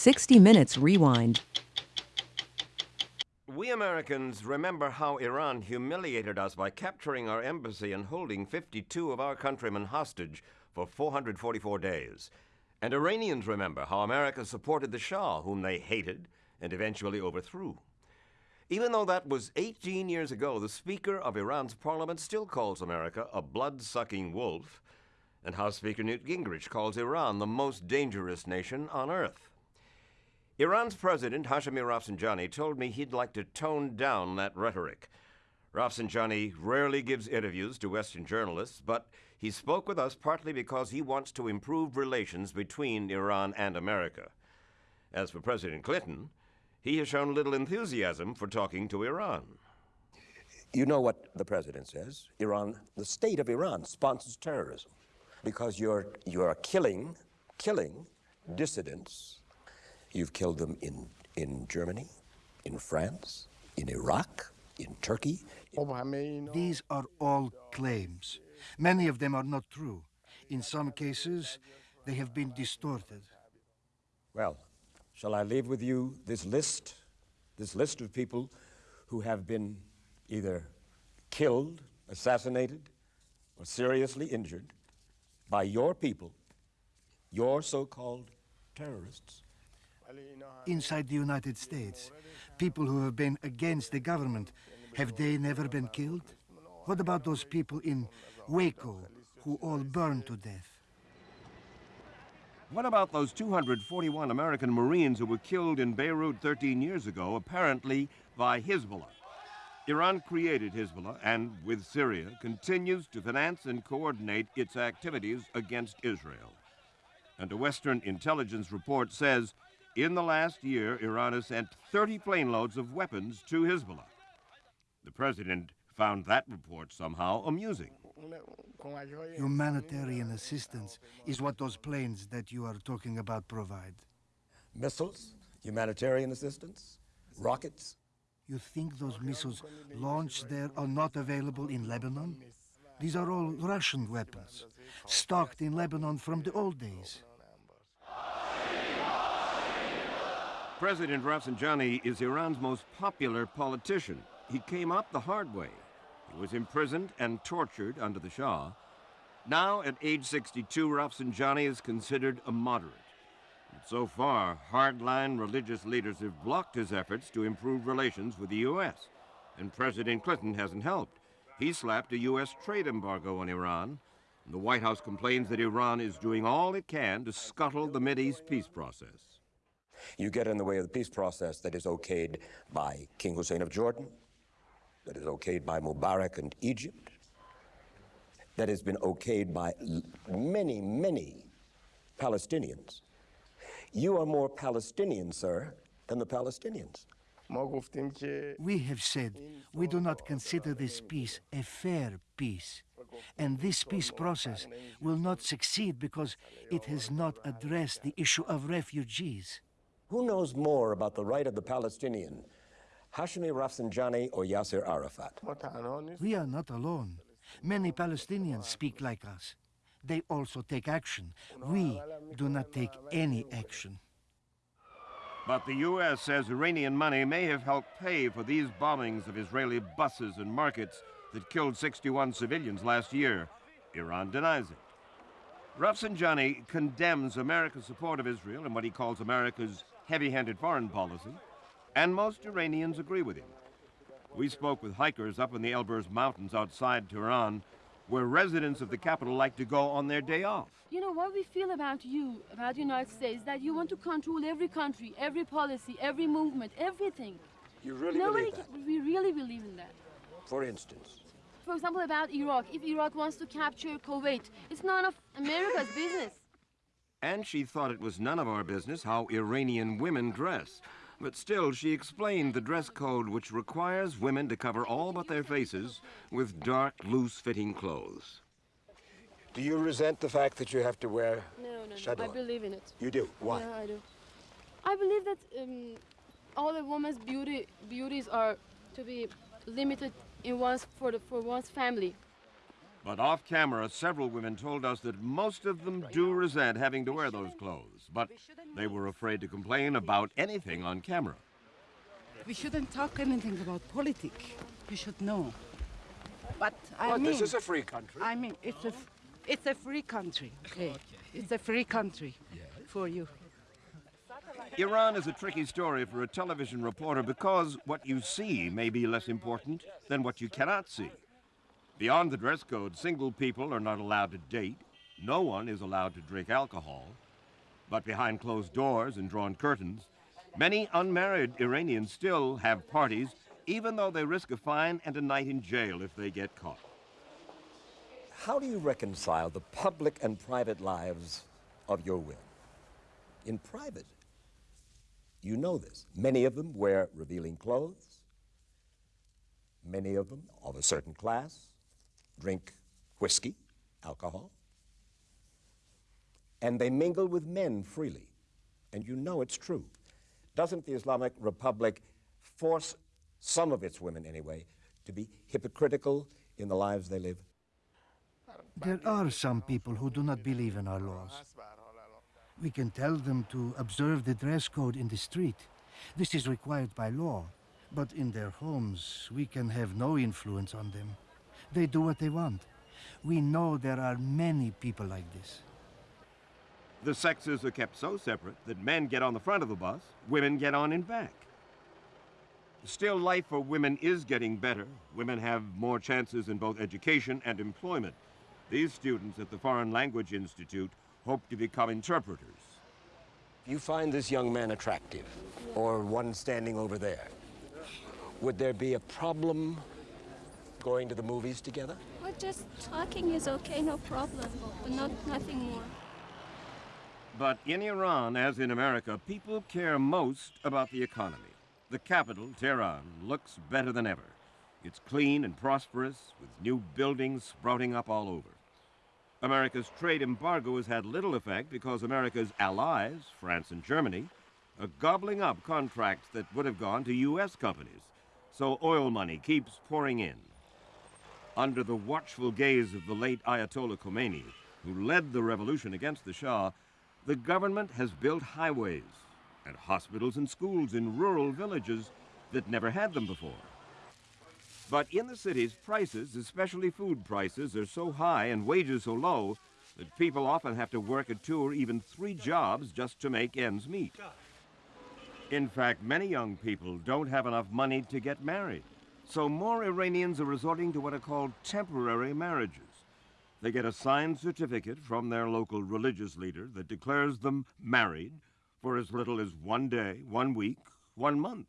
60 Minutes Rewind. We Americans remember how Iran humiliated us by capturing our embassy and holding 52 of our countrymen hostage for 444 days. And Iranians remember how America supported the Shah, whom they hated and eventually overthrew. Even though that was 18 years ago, the Speaker of Iran's parliament still calls America a blood sucking wolf, and House Speaker Newt Gingrich calls Iran the most dangerous nation on earth. Iran's president, Hashemi Rafsanjani, told me he'd like to tone down that rhetoric. Rafsanjani rarely gives interviews to Western journalists, but he spoke with us partly because he wants to improve relations between Iran and America. As for President Clinton, he has shown little enthusiasm for talking to Iran. You know what the president says. Iran, the state of Iran sponsors terrorism because you're, you're killing, killing dissidents. You've killed them in, in Germany, in France, in Iraq, in Turkey. These are all claims. Many of them are not true. In some cases, they have been distorted. Well, shall I leave with you this list, this list of people who have been either killed, assassinated, or seriously injured by your people, your so-called terrorists? Inside the United States, people who have been against the government, have they never been killed? What about those people in Waco who all burned to death? What about those 241 American Marines who were killed in Beirut 13 years ago, apparently by Hezbollah? Iran created Hezbollah and, with Syria, continues to finance and coordinate its activities against Israel. And a Western intelligence report says in the last year, Iran has sent 30 plane loads of weapons to Hezbollah. The president found that report somehow amusing. Humanitarian assistance is what those planes that you are talking about provide. Missiles, humanitarian assistance, rockets. You think those missiles launched there are not available in Lebanon? These are all Russian weapons, stocked in Lebanon from the old days. President Rafsanjani is Iran's most popular politician. He came up the hard way. He was imprisoned and tortured under the Shah. Now, at age 62, Rafsanjani is considered a moderate. But so far, hardline religious leaders have blocked his efforts to improve relations with the U.S., and President Clinton hasn't helped. He slapped a U.S. trade embargo on Iran. The White House complains that Iran is doing all it can to scuttle the Mideast peace process. You get in the way of the peace process that is okayed by King Hussein of Jordan, that is okayed by Mubarak and Egypt, that has been okayed by many, many Palestinians. You are more Palestinian, sir, than the Palestinians. We have said we do not consider this peace a fair peace. And this peace process will not succeed because it has not addressed the issue of refugees. Who knows more about the right of the Palestinian, Hashemi Rafsanjani or Yasser Arafat? We are not alone. Many Palestinians speak like us. They also take action. We do not take any action. But the U.S. says Iranian money may have helped pay for these bombings of Israeli buses and markets that killed 61 civilians last year. Iran denies it. Rafsanjani condemns America's support of Israel and what he calls America's heavy-handed foreign policy, and most Iranians agree with him. We spoke with hikers up in the Elburz Mountains outside Tehran, where residents of the capital like to go on their day off. You know, what we feel about you, about the United States, that you want to control every country, every policy, every movement, everything. You really Nobody believe that? can- we really believe in that. For instance, For example, about Iraq. If Iraq wants to capture Kuwait, it's none of America's business. And she thought it was none of our business how Iranian women dress. But still, she explained the dress code which requires women to cover all but their faces with dark, loose-fitting clothes. do you resent the fact that you have to wear No, no, no. I believe in it. You do? Why? Yeah, I do. I believe that um, all a woman's beauty beauties are to be limited in one's for the for one's family. But off camera, several women told us that most of them do resent having to wear those clothes, but they were afraid to complain about anything on camera. We shouldn't talk anything about politics. We should know. But I But mean, this is a free country. I mean, it's a, f- it's a free country. Okay, it's a free country for you. Iran is a tricky story for a television reporter because what you see may be less important than what you cannot see. Beyond the dress code, single people are not allowed to date. No one is allowed to drink alcohol. But behind closed doors and drawn curtains, many unmarried Iranians still have parties, even though they risk a fine and a night in jail if they get caught. How do you reconcile the public and private lives of your women? In private, you know this. Many of them wear revealing clothes. Many of them, of a certain class, drink whiskey, alcohol. And they mingle with men freely. And you know it's true. Doesn't the Islamic Republic force some of its women, anyway, to be hypocritical in the lives they live? There are some people who do not believe in our laws. We can tell them to observe the dress code in the street. This is required by law. But in their homes, we can have no influence on them. They do what they want. We know there are many people like this. The sexes are kept so separate that men get on the front of the bus, women get on in back. Still, life for women is getting better. Women have more chances in both education and employment. These students at the Foreign Language Institute hope to become interpreters. You find this young man attractive, or one standing over there. Would there be a problem going to the movies together? Well, just talking is okay, no problem, but not nothing more. But in Iran, as in America, people care most about the economy. The capital, Tehran, looks better than ever. It's clean and prosperous, with new buildings sprouting up all over. America's trade embargo has had little effect because America's allies, France and Germany, are gobbling up contracts that would have gone to U.S. companies. So oil money keeps pouring in. Under the watchful gaze of the late Ayatollah Khomeini, who led the revolution against the Shah, the government has built highways and hospitals and schools in rural villages that never had them before. But in the cities, prices, especially food prices, are so high and wages so low that people often have to work at two or even three jobs just to make ends meet. In fact, many young people don't have enough money to get married. So more Iranians are resorting to what are called temporary marriages. They get a signed certificate from their local religious leader that declares them married for as little as one day, one week, one month.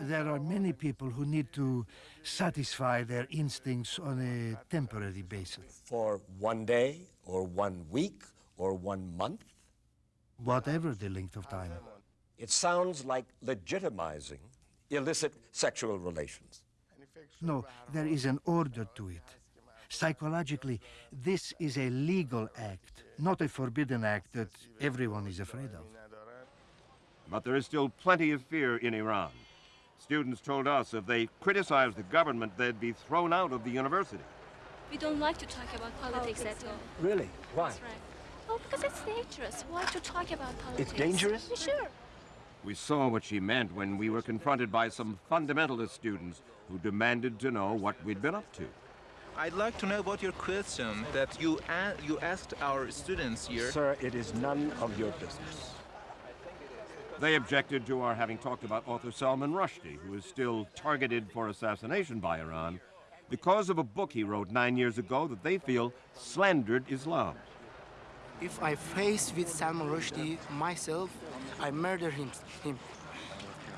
There are many people who need to satisfy their instincts on a temporary basis. For one day, or one week, or one month? Whatever the length of time. It sounds like legitimizing illicit sexual relations. No, there is an order to it. Psychologically, this is a legal act, not a forbidden act that everyone is afraid of. But there is still plenty of fear in Iran. Students told us if they criticized the government, they'd be thrown out of the university. We don't like to talk about politics at all. Really? Why? That's right. Oh, because it's dangerous. Why to talk about politics? It's dangerous? Sure. We saw what she meant when we were confronted by some fundamentalist students who demanded to know what we'd been up to. I'd like to know about your question that you a- you asked our students here. Sir, it is none of your business. They objected to our having talked about author Salman Rushdie, who is still targeted for assassination by Iran because of a book he wrote nine years ago that they feel slandered Islam. If I face with Salman Rushdie myself, I murder him, him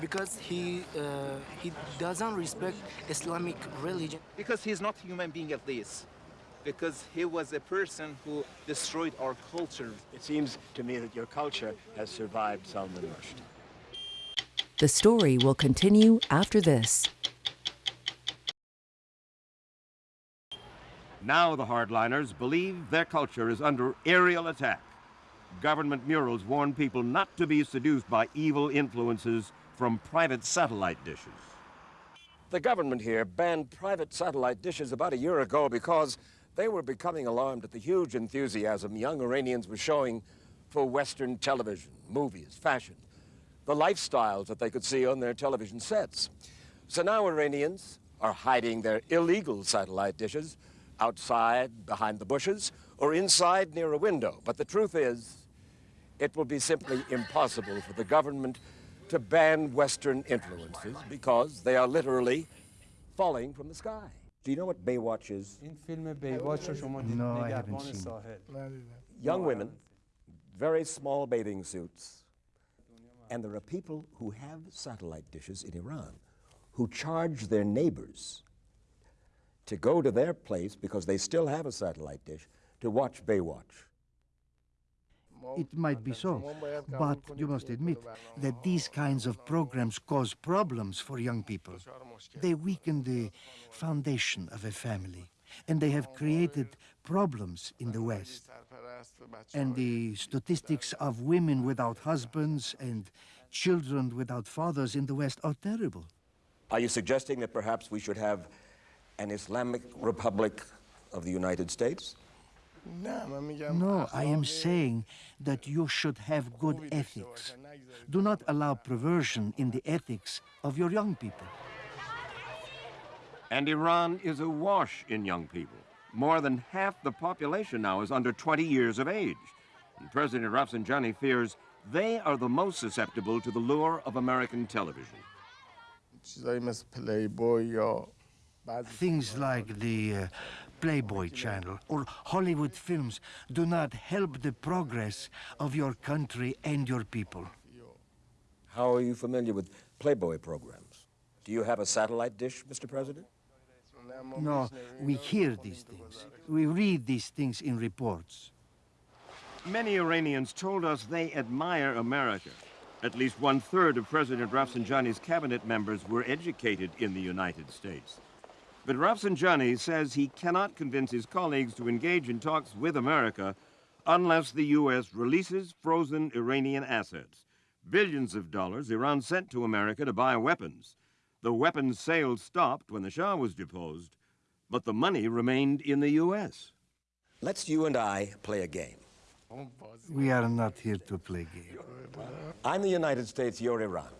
because he uh, he doesn't respect Islamic religion. Because he's not a human being at least. Because he was a person who destroyed our culture. It seems to me that your culture has survived Salman Rushdie. The story will continue after this. Now the hardliners believe their culture is under aerial attack. Government murals warn people not to be seduced by evil influences from private satellite dishes. The government here banned private satellite dishes about a year ago because they were becoming alarmed at the huge enthusiasm young Iranians were showing for Western television, movies, fashion, the lifestyles that they could see on their television sets. So now Iranians are hiding their illegal satellite dishes outside, behind the bushes, or inside near a window. But the truth is, it will be simply impossible for the government to ban Western influences because they are literally falling from the sky. Do you know what Baywatch is? این فیلم بیواچ رو شما دیدید No, I haven't نگهبان seen it. ساحل Young women, very small bathing suits. And there are people who have satellite dishes in Iran who charge their neighbors to go to their place because they still have a satellite dish to watch Baywatch. It might be so, but you must admit that these kinds of programs cause problems for young people. They weaken the foundation of a family, and they have created problems in the West. And the statistics of women without husbands and children without fathers in the West are terrible. Are you suggesting that perhaps we should have an Islamic Republic of the United States? No, I am saying that you should have good ethics. Do not allow perversion in the ethics of your young people. And Iran is awash in young people. More than half the population now is under 20 years of age. And President Rafsanjani fears they are the most susceptible to the lure of American television. Things like the uh, Playboy channel or Hollywood films do not help the progress of your country and your people. How are you familiar with Playboy programs? Do you have a satellite dish, Mr. President? No, we hear these things. We read these things in reports. Many Iranians told us they admire America. At least one third of President Rafsanjani's cabinet members were educated in the United States. But Rafsanjani says he cannot convince his colleagues to engage in talks with America unless the U.S. releases frozen Iranian assets. Billions of dollars Iran sent to America to buy weapons. The weapons sales stopped when the Shah was deposed, but the money remained in the U.S. Let's you and I play a game. We are not here to play game. I'm the United States, you're Iran.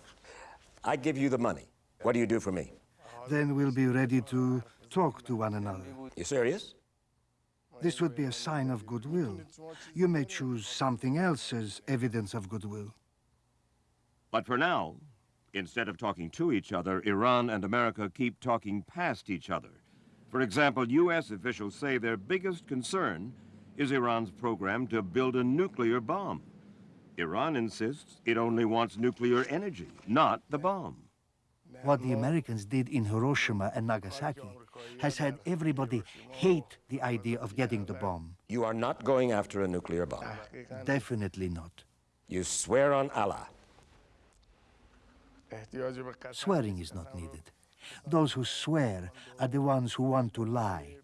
I give you the money. What do you do for me? Then we'll be ready to talk to one another. You serious? This would be a sign of goodwill. You may choose something else as evidence of goodwill. But for now, instead of talking to each other, Iran and America keep talking past each other. For example, U.S. officials say their biggest concern is Iran's program to build a nuclear bomb. Iran insists it only wants nuclear energy, not the bomb. What the Americans did in Hiroshima and Nagasaki has had everybody hate the idea of getting the bomb. You are not going after a nuclear bomb. Definitely not. You swear on Allah. Swearing is not needed. Those who swear are the ones who want to lie.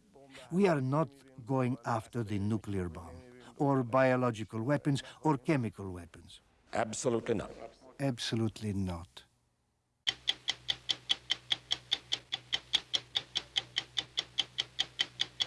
We are not going after the nuclear bomb, or biological weapons, or chemical weapons. Absolutely not. Absolutely not.